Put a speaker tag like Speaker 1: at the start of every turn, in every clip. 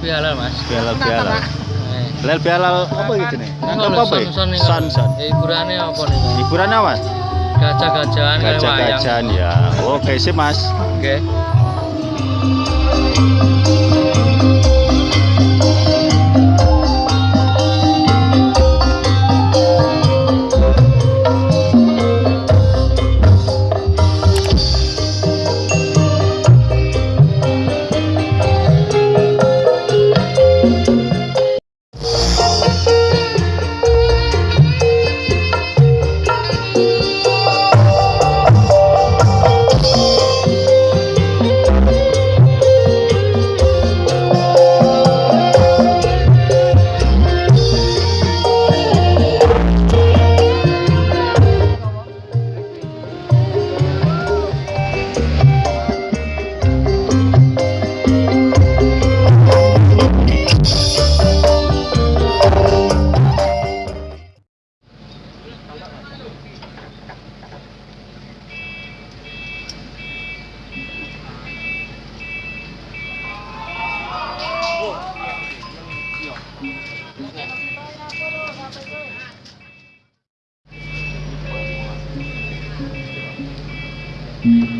Speaker 1: lebih halal mas
Speaker 2: biar
Speaker 1: lebih
Speaker 2: halal Lel bialal apa gitu nih? Nangkep apa?
Speaker 1: Son son.
Speaker 2: son.
Speaker 1: Hiburannya apa nih?
Speaker 2: Hiburannya apa?
Speaker 1: Gajah gajahan. Gajah
Speaker 2: gajahan ya. Oke sih mas.
Speaker 1: Oke.
Speaker 3: 嗯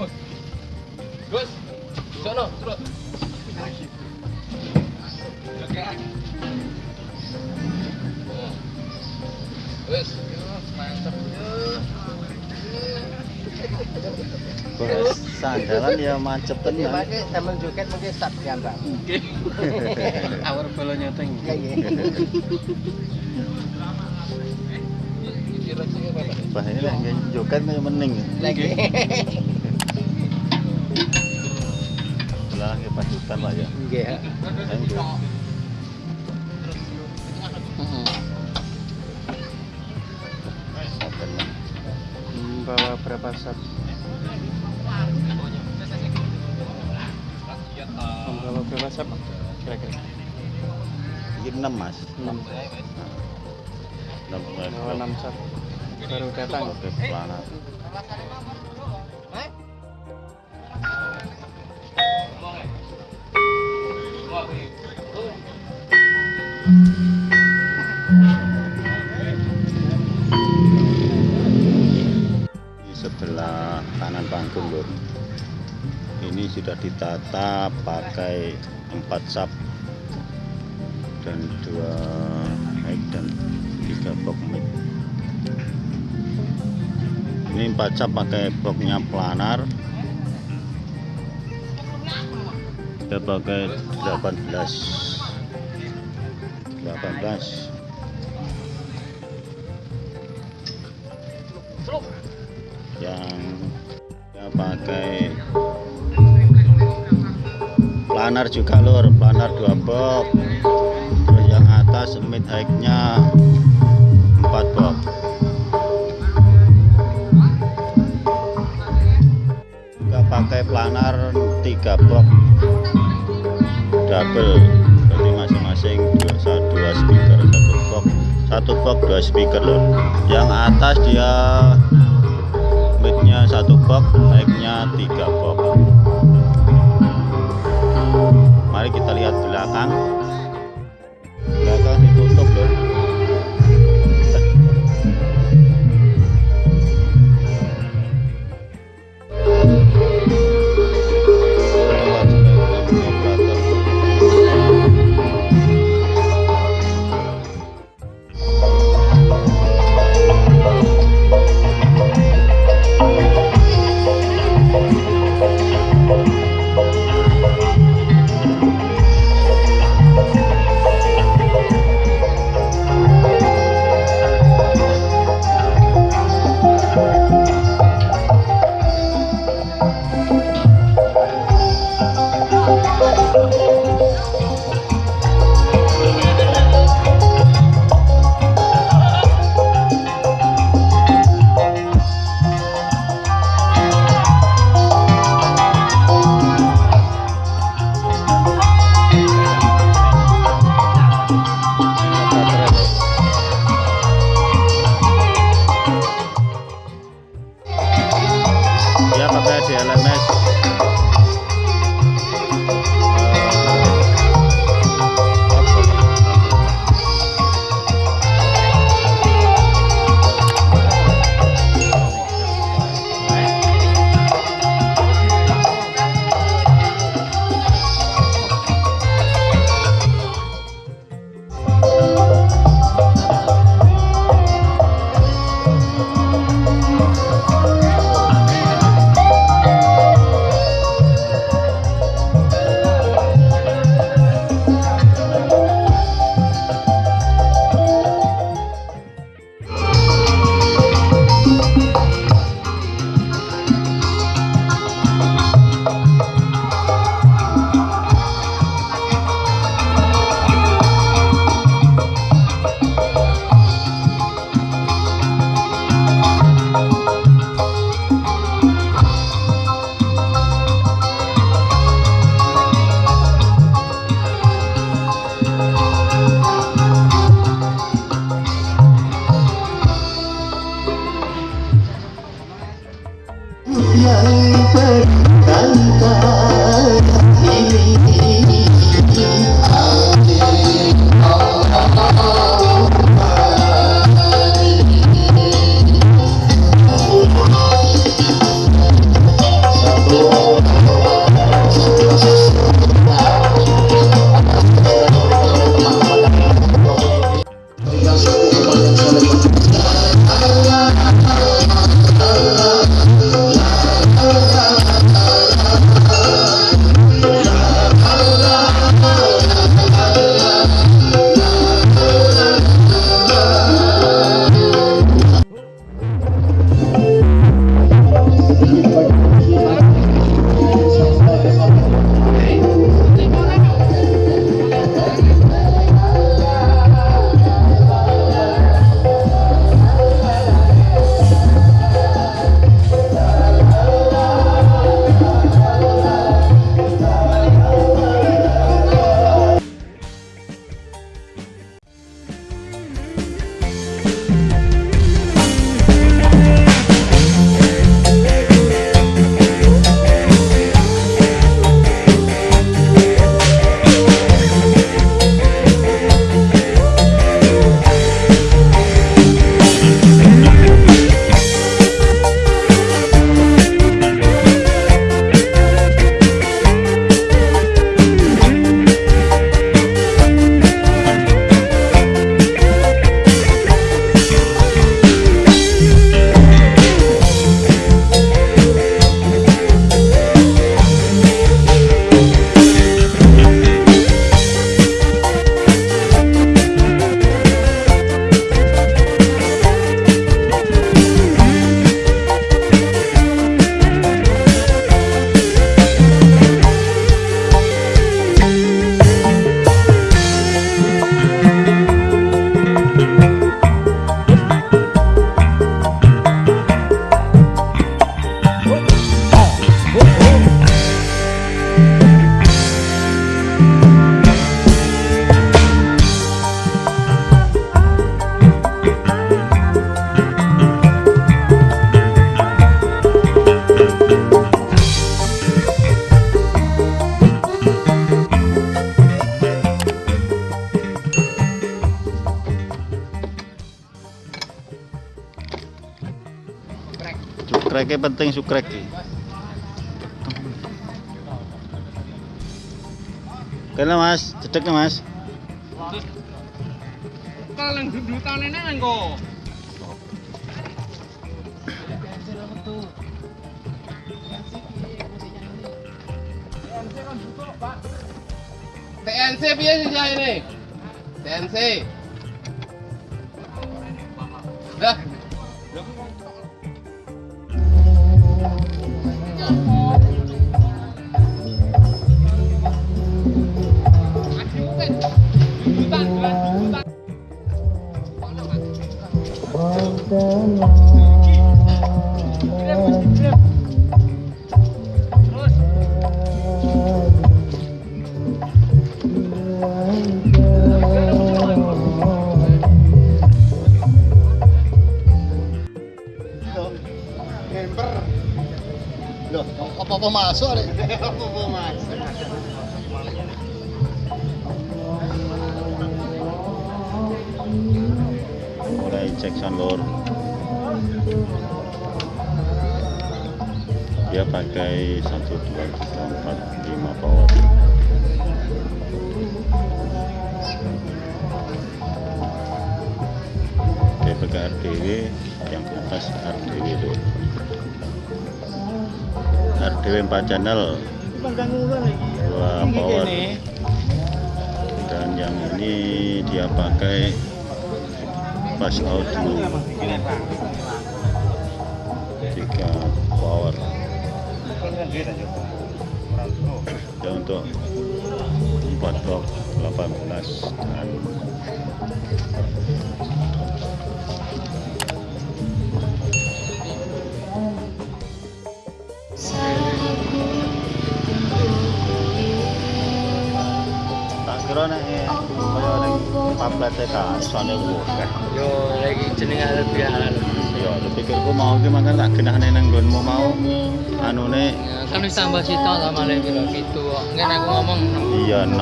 Speaker 3: Dus. Sono, terus. Oke. Wes, mantap.
Speaker 2: Bos, sandalan ya mancep tenan.
Speaker 4: pakai sambil joget mungkin start gambar.
Speaker 1: Awar bolonya teng.
Speaker 4: Iya, iya.
Speaker 2: Bah ini lah nggak joget kayak mening.
Speaker 4: Lagi.
Speaker 2: Pasukan lah ya.
Speaker 4: Iya.
Speaker 2: Bro. Sabar, Mas.
Speaker 1: Bawa berapa sat? Membawa berapa sat? Kira-kira.
Speaker 2: Ini enam mas.
Speaker 1: 6.
Speaker 2: Enam.
Speaker 1: Bawa 6 sat. Baru datang.
Speaker 2: Panggung lur. Ini sudah ditata pakai empat sap dan dua mic dan tiga box mic. Ini empat sap pakai boxnya planar. Kita pakai 18 18 yang ya pakai planar juga lur. Planar dua box. Terus yang atas mid high nya 4 box. Juga pakai planar 3 box. Double. Jadi masing-masing dua, dua speaker satu box. Satu box dua speaker lur. Yang atas dia satu box naiknya tiga box Sukreknya penting sukrek. Kena mas, cedek ya mas.
Speaker 3: Kalau dudukan ini engko.
Speaker 4: TNC piye sih ini? TNC. Dah.
Speaker 5: subscribe cho kênh Ghiền Mì Gõ Để không bỏ lỡ những video hấp dẫn
Speaker 2: Loh, apa-apa masuk nih? Apa-apa masuk. Mulai cek lor. Dia pakai 1 2 3 4 5 power. Dia pakai RDW yang atas RDW itu. 4 channel. Dua power. Dan yang ini dia pakai pas audio. Tiga power. Dan untuk 4 box 18 dan kira nek kaya ning pamflet ka isone wuh
Speaker 1: Yo lagi jeneng arep ya halal.
Speaker 2: Aku pikirku mau ki mangkat tak genahne nang nggonmu mau anune
Speaker 5: Ya, kan wis tambah sitok ta malah piro gitu kok. Ngen aku ngomong
Speaker 2: iya 6.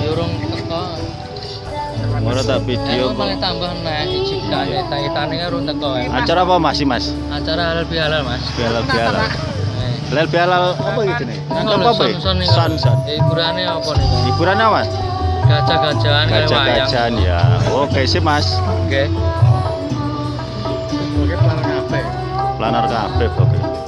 Speaker 5: ya urung teko.
Speaker 2: Ora tak video kok.
Speaker 5: tambah nek siji kae taitane kan urung teko. ya.
Speaker 2: Acara apa masih Mas?
Speaker 5: Acara halal bihalal Mas.
Speaker 2: Bialal bialal. Lel Bialal apa
Speaker 5: iki
Speaker 2: jenenge?
Speaker 5: Nang
Speaker 2: apa? San San.
Speaker 5: Hiburane apa niku?
Speaker 2: Hiburane apa?
Speaker 5: Gajah-gajahan kaya wayang.
Speaker 2: Gajah-gajahan ya. Oke sih Mas.
Speaker 5: Oke.
Speaker 1: Oke planar kabeh.
Speaker 2: Planar kabeh oke.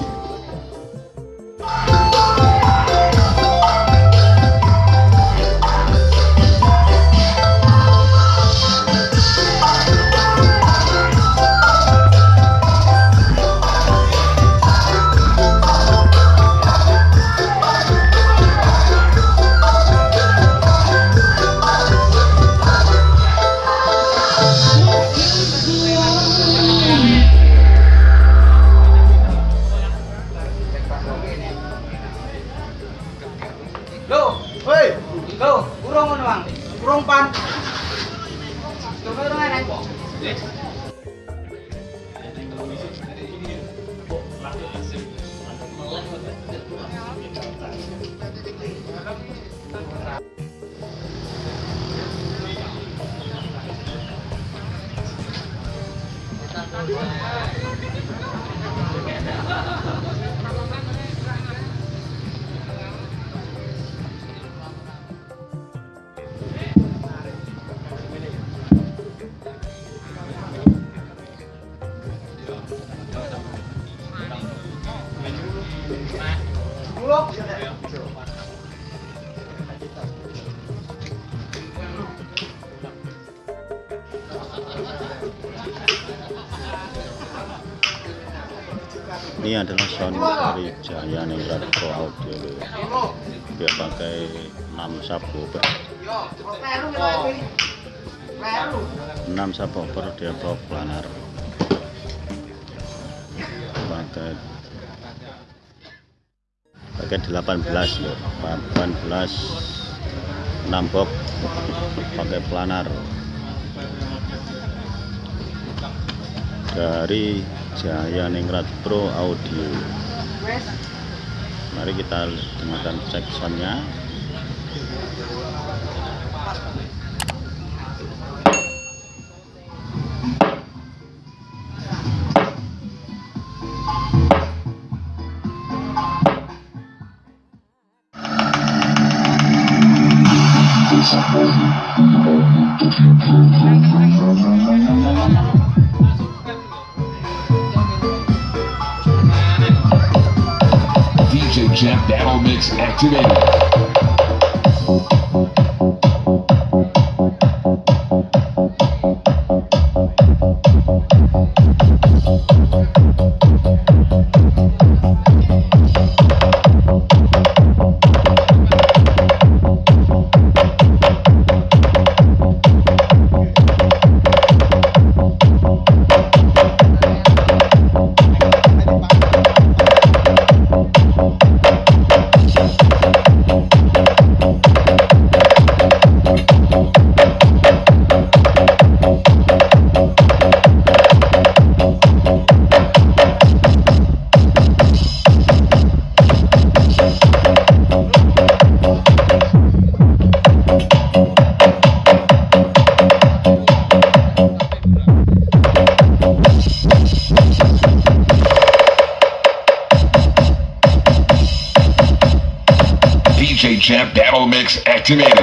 Speaker 2: Dari Jaya Ningrat Pro Audio. Dia pakai 6 subwoofer. 6 subwoofer dia bawa planar. Pakai pakai 18 loh. 18 6 box pakai planar. dari Jaya Ningrat Pro Audio. Mari kita dengarkan cek soundnya.
Speaker 6: Jeff Battle Mix activated. Champ Battle Mix activated.